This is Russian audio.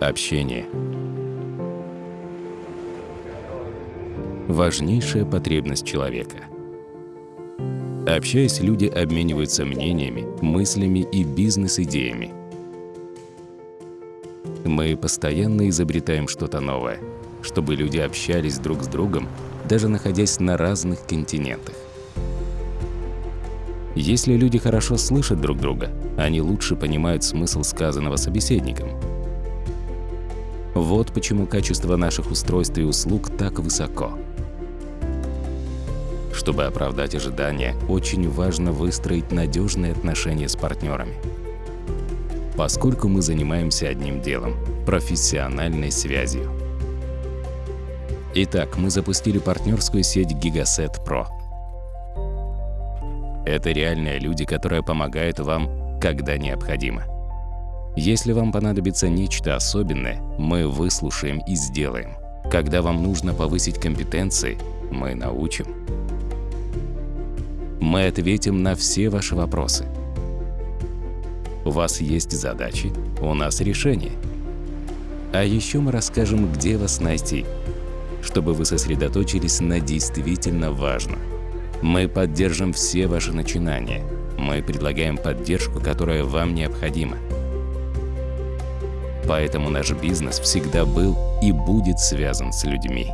Общение. Важнейшая потребность человека. Общаясь, люди обмениваются мнениями, мыслями и бизнес-идеями. Мы постоянно изобретаем что-то новое, чтобы люди общались друг с другом, даже находясь на разных континентах. Если люди хорошо слышат друг друга, они лучше понимают смысл сказанного собеседником. Вот почему качество наших устройств и услуг так высоко. Чтобы оправдать ожидания, очень важно выстроить надежные отношения с партнерами. Поскольку мы занимаемся одним делом – профессиональной связью. Итак, мы запустили партнерскую сеть Gigaset Pro. Это реальные люди, которые помогают вам, когда необходимо. Если вам понадобится нечто особенное, мы выслушаем и сделаем. Когда вам нужно повысить компетенции, мы научим. Мы ответим на все ваши вопросы. У вас есть задачи, у нас решения. А еще мы расскажем, где вас найти, чтобы вы сосредоточились на действительно важном. Мы поддержим все ваши начинания. Мы предлагаем поддержку, которая вам необходима. Поэтому наш бизнес всегда был и будет связан с людьми.